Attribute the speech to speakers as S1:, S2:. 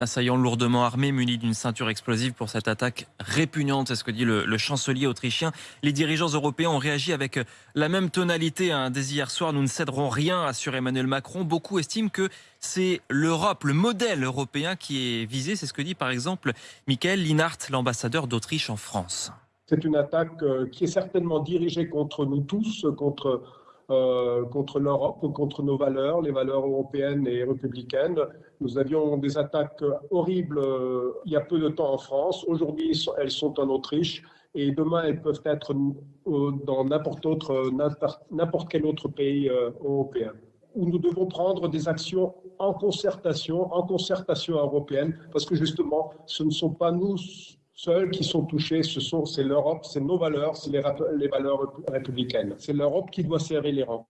S1: Assaillants lourdement armés, munis d'une ceinture explosive pour cette attaque répugnante, c'est ce que dit le, chancelier autrichien. Les dirigeants européens ont réagi avec la même tonalité hein. dès hier soir. Nous ne céderons rien, assure Emmanuel Macron. Beaucoup estiment que c'est l'Europe, le modèle européen qui est visé. C'est ce que dit par exemple Michael Linhart, l'ambassadeur d'Autriche en France.
S2: C'est une attaque euh, qui est certainement dirigée contre nous tous, contre euh, contre l'Europe, contre nos valeurs, les valeurs européennes et républicaines. Nous avions des attaques horribles euh, il y a peu de temps en France. Aujourd'hui, elles sont en Autriche et demain, elles peuvent être euh, dans n'importe n'importe quel autre pays européen. Où nous devons prendre des actions en concertation, en concertation européenne, parce que justement, ce ne sont pas nous seuls qui sont touchés, ce sont, c'est l'Europe, c'est nos valeurs, c'est les, valeurs républicaines. C'est l'Europe qui doit serrer les rangs.